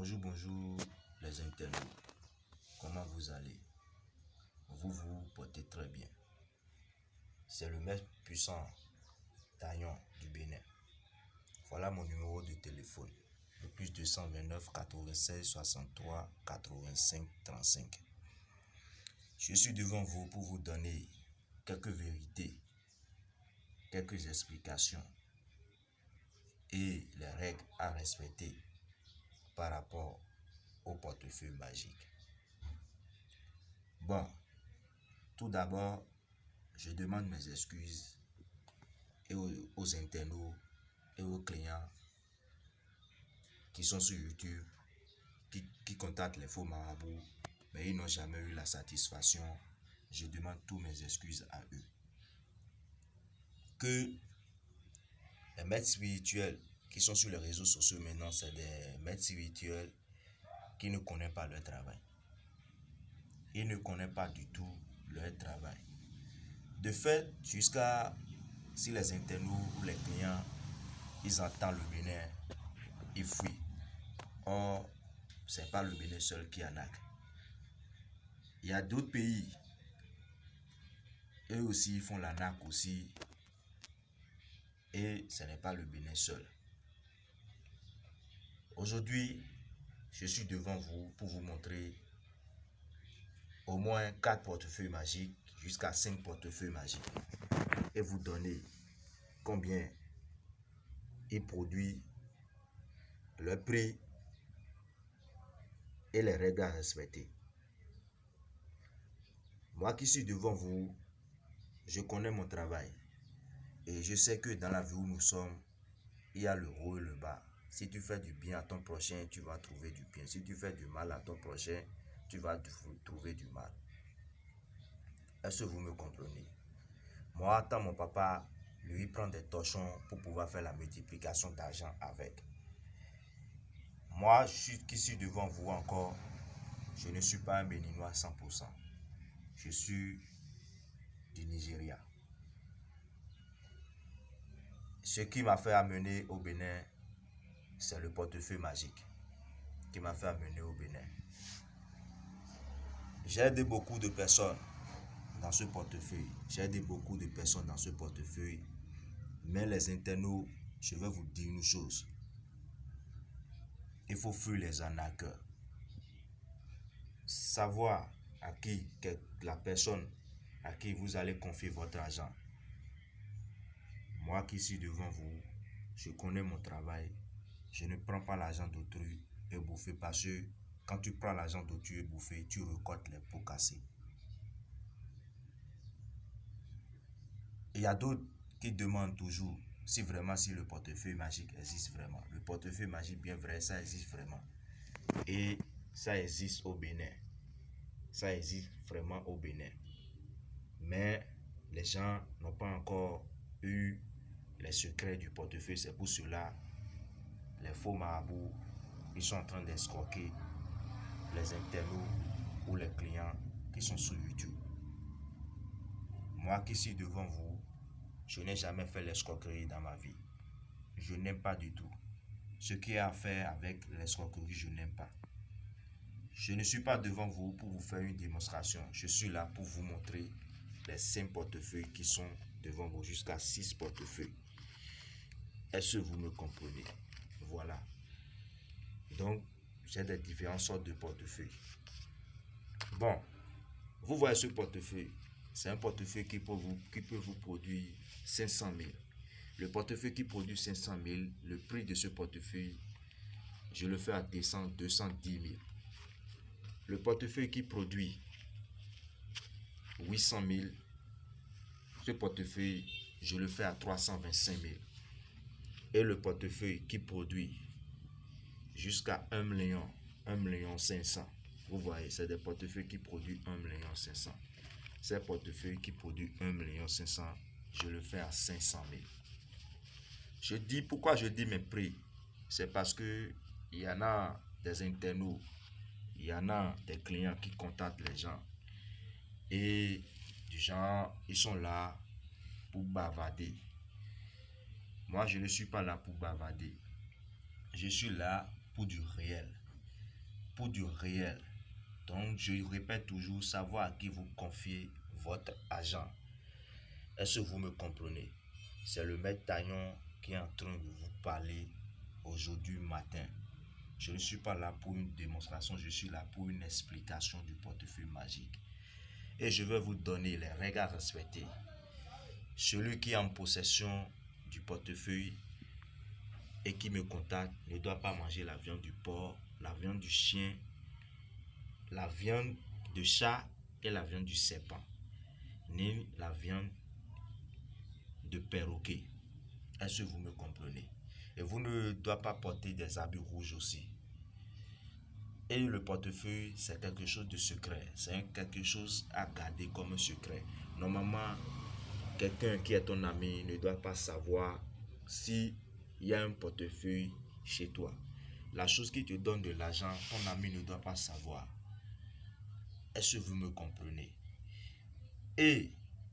Bonjour, bonjour les internautes. Comment vous allez? Vous vous portez très bien. C'est le maître puissant Taillon du Bénin. Voilà mon numéro de téléphone. Le plus 229 96 63 85 35. Je suis devant vous pour vous donner quelques vérités, quelques explications et les règles à respecter par rapport au portefeuille magique. Bon, tout d'abord, je demande mes excuses et aux, internautes et aux clients qui sont sur YouTube, qui, qui contactent les faux marabouts, mais ils n'ont jamais eu la satisfaction. Je demande tous mes excuses à eux. Que les maîtres spirituels qui sont sur les réseaux sociaux maintenant, c'est des maîtres spirituels qui ne connaissent pas leur travail. Ils ne connaissent pas du tout leur travail. De fait, jusqu'à si les internautes ou les clients, ils entendent le Bénin, ils fuient. Or, ce n'est pas le Bénin seul qui en a. Il y a d'autres pays. Eux aussi, ils font la NAC aussi. Et ce n'est pas le Bénin seul. Aujourd'hui, je suis devant vous pour vous montrer au moins 4 portefeuilles magiques jusqu'à 5 portefeuilles magiques et vous donner combien ils produisent, le prix et les règles à respecter. Moi qui suis devant vous, je connais mon travail et je sais que dans la vie où nous sommes, il y a le haut et le bas. Si tu fais du bien à ton prochain, tu vas trouver du bien. Si tu fais du mal à ton prochain, tu vas trouver du mal. Est-ce que vous me comprenez? Moi, tant mon papa, lui, prend des torchons pour pouvoir faire la multiplication d'argent avec. Moi, je suis, qui suis devant vous encore, je ne suis pas un béninois 100%. Je suis du Nigeria. Ce qui m'a fait amener au Bénin, c'est le portefeuille magique qui m'a fait amener au Bénin. J'ai aidé beaucoup de personnes dans ce portefeuille. J'ai aidé beaucoup de personnes dans ce portefeuille. Mais les internautes, je vais vous dire une chose. Il faut fuir les arnaqueurs. Savoir à qui la personne à qui vous allez confier votre argent. Moi qui suis devant vous, je connais mon travail je ne prends pas l'argent d'autrui et bouffer parce que quand tu prends l'argent d'autrui et bouffer, tu récoltes les pots cassés. Il y a d'autres qui demandent toujours si vraiment si le portefeuille magique existe vraiment. Le portefeuille magique bien vrai, ça existe vraiment. Et ça existe au Bénin. Ça existe vraiment au Bénin. Mais les gens n'ont pas encore eu les secrets du portefeuille. C'est pour cela les faux marabouts, ils sont en train d'escroquer les internautes ou les clients qui sont sur YouTube. Moi qui suis devant vous, je n'ai jamais fait l'escroquerie dans ma vie. Je n'aime pas du tout. Ce qui a à faire avec l'escroquerie, je n'aime pas. Je ne suis pas devant vous pour vous faire une démonstration. Je suis là pour vous montrer les 5 portefeuilles qui sont devant vous, jusqu'à 6 portefeuilles. Est-ce que vous me comprenez? Voilà. Donc, j'ai des différentes sortes de portefeuilles. Bon, vous voyez ce portefeuille. C'est un portefeuille qui peut, vous, qui peut vous produire 500 000. Le portefeuille qui produit 500 000, le prix de ce portefeuille, je le fais à 200, 210 000. Le portefeuille qui produit 800 000, ce portefeuille, je le fais à 325 000 et le portefeuille qui produit jusqu'à 1 million, 1 million 500. Vous voyez, c'est des portefeuilles qui produisent 1 million 500. Ces portefeuilles qui produisent 1 million 500, je le fais à 500 000. Je dis, pourquoi je dis mes prix? C'est parce que il y en a des internautes, il y en a des clients qui contactent les gens. Et du genre, ils sont là pour bavader. Moi, je ne suis pas là pour bavarder. Je suis là pour du réel. pour du réel. Donc, je répète toujours, savoir à qui vous confiez votre argent. Est-ce que vous me comprenez? C'est le maître Taillon qui est en train de vous parler aujourd'hui matin. Je ne suis pas là pour une démonstration, je suis là pour une explication du portefeuille magique. Et je vais vous donner les règles à respecter. Celui qui est en possession du portefeuille et qui me contacte ne doit pas manger la viande du porc, la viande du chien, la viande de chat et la viande du serpent, ni la viande de perroquet. Est-ce que vous me comprenez? Et vous ne doit pas porter des habits rouges aussi. Et le portefeuille, c'est quelque chose de secret. C'est quelque chose à garder comme secret. Normalement, quelqu'un qui est ton ami ne doit pas savoir si il y a un portefeuille chez toi. La chose qui te donne de l'argent, ton ami ne doit pas savoir. Est-ce que vous me comprenez? Et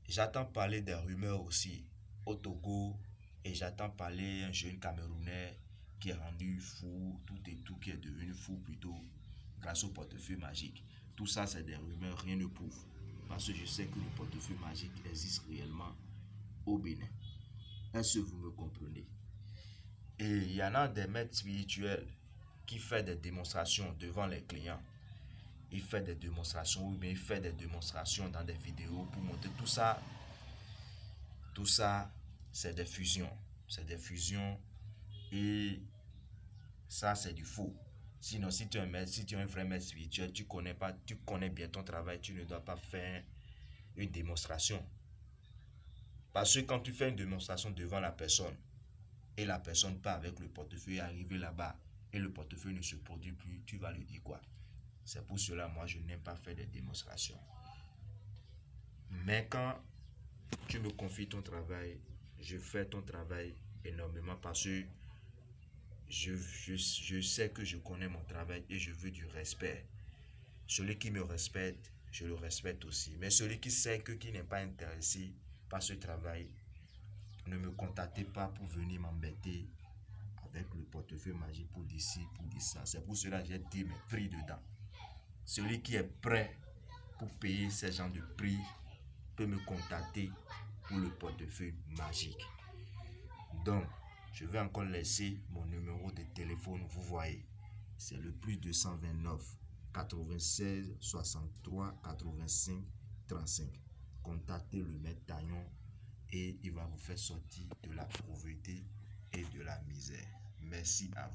j'attends parler des rumeurs aussi au Togo et j'attends parler un jeune Camerounais qui est rendu fou, tout et tout, qui est devenu fou plutôt grâce au portefeuille magique. Tout ça, c'est des rumeurs, rien ne prouve. Parce que je sais que le portefeuille magique existe réellement au Bénin. Est-ce que vous me comprenez? Et il y en a des maîtres spirituels qui font des démonstrations devant les clients. Il fait des démonstrations, ou bien il fait des démonstrations dans des vidéos pour montrer tout ça. Tout ça, c'est des fusions. C'est des fusions et ça, c'est du faux. Sinon, si tu es un vrai maître spirituel, tu connais pas, tu connais bien ton travail, tu ne dois pas faire une démonstration. Parce que quand tu fais une démonstration devant la personne et la personne part avec le portefeuille arrivé là-bas et le portefeuille ne se produit plus, tu vas lui dire quoi? C'est pour cela, moi, je n'aime pas faire des démonstrations. Mais quand tu me confies ton travail, je fais ton travail énormément parce que je, je, sais que je connais mon travail et je veux du respect. Celui qui me respecte, je le respecte aussi. Mais celui qui sait que qui n'est pas intéressé par ce travail, ne me contactez pas pour venir m'embêter avec le portefeuille magique pour d'ici, pour dire ça. C'est pour cela que j'ai dit mes prix dedans. Celui qui est prêt pour payer ces gens de prix peut me contacter pour le portefeuille magique. Donc, je vais encore laisser mon numéro de téléphone, vous voyez. C'est le plus 229 96 63 85 35. Contactez le maître Taillon et il va vous faire sortir de la pauvreté et de la misère. Merci à vous.